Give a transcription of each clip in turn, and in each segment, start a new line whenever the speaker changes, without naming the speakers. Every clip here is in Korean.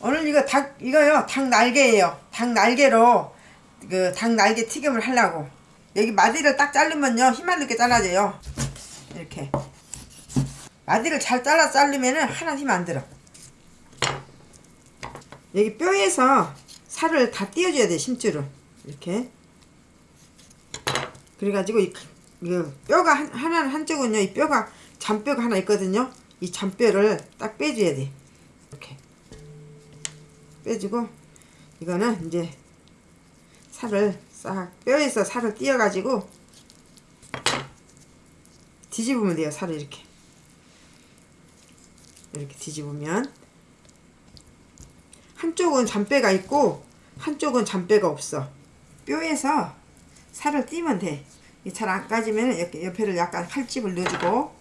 오늘 이거 닭 이거요. 닭 날개예요. 닭 날개로 그 닭 날개 튀김을 하려고. 여기 마디를 딱 자르면요. 힘안 들게 잘라져요. 이렇게. 마디를 잘 잘라 자르면은 하나 힘 안 들어. 여기 뼈에서 살을 다 띄워줘야 돼 심줄을. 이렇게. 그래가지고 이, 이 뼈가 한, 하나는 한쪽은요. 이 뼈가 잔뼈가 하나 있거든요. 이 잔뼈를 딱 빼줘야 돼 빼주고 이거는 이제 살을 싹 뼈에서 살을 띄어가지고 뒤집으면 돼요 살을 이렇게. 이렇게 뒤집으면. 한쪽은 잔뼈가 있고 한쪽은 잔뼈가 없어. 뼈에서 살을 띄면 돼잘 안 까지면 이렇게 옆에를 약간 칼집을 넣어주고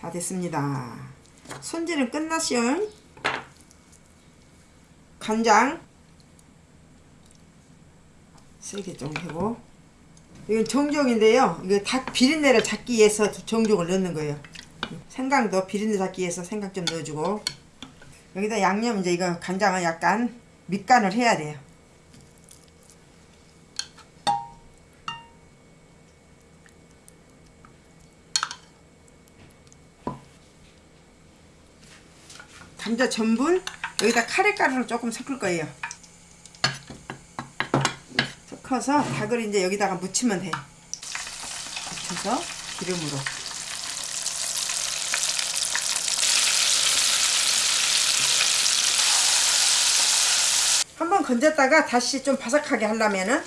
다 됐습니다. 손질은 끝났어요 간장. 세게 좀 하고. 이건 정종인데요. 이거 닭 비린내를 잡기 위해서 정종을 넣는 거예요. 생강도 비린내 잡기 위해서 생강 좀 넣어주고. 여기다 양념 이제 이거 간장은 약간 밑간을 해야 돼요. 감자 전분 여기다 카레가루를 조금 섞을 거예요. 섞어서 닭을 이제 여기다가 묻히면 돼. 묻혀서 기름으로. 한번 건졌다가 다시 좀 바삭하게 하려면은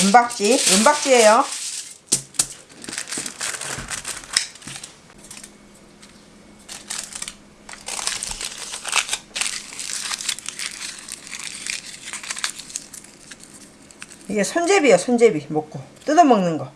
은박지. 은박지예요. 이게 손제비야 손제비. 먹고. 뜯어먹는 거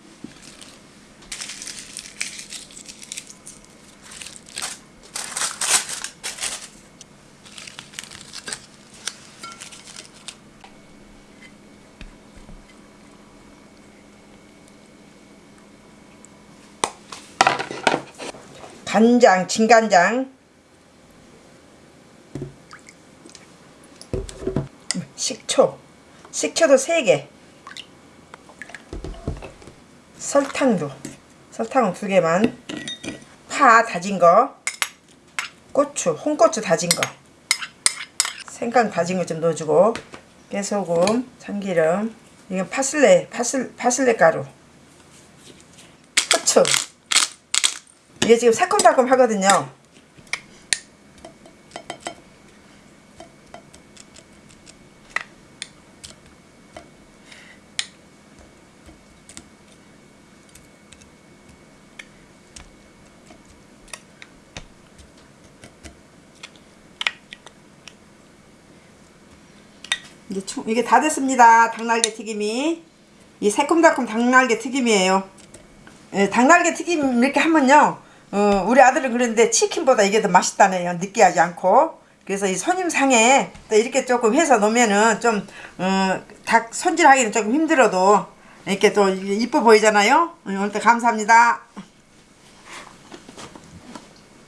간장, 진간장. 식초. 식초도 3개. 설탕도. 설탕은 2개만. 파 다진 거. 고추, 홍고추 다진 거. 생강 다진 거 좀 넣어주고. 깨소금, 참기름. 이건 파슬레, 파슬, 파슬레 가루. 후추 이게 지금 새콤달콤 하거든요 이제 총, 이게 다 됐습니다. 닭날개 튀김이. 이 새콤달콤 닭날개 튀김이에요. 예, 닭날개 튀김 이렇게 하면요. 어, 우리 아들은 그러는데 치킨보다 이게 더 맛있다네요. 느끼하지 않고. 그래서 이 손님상에 또 이렇게 조금 해서 놓으면은 좀, 어, 닭 손질하기는 조금 힘들어도 이렇게 또 이뻐 보이잖아요. 오늘도 감사합니다.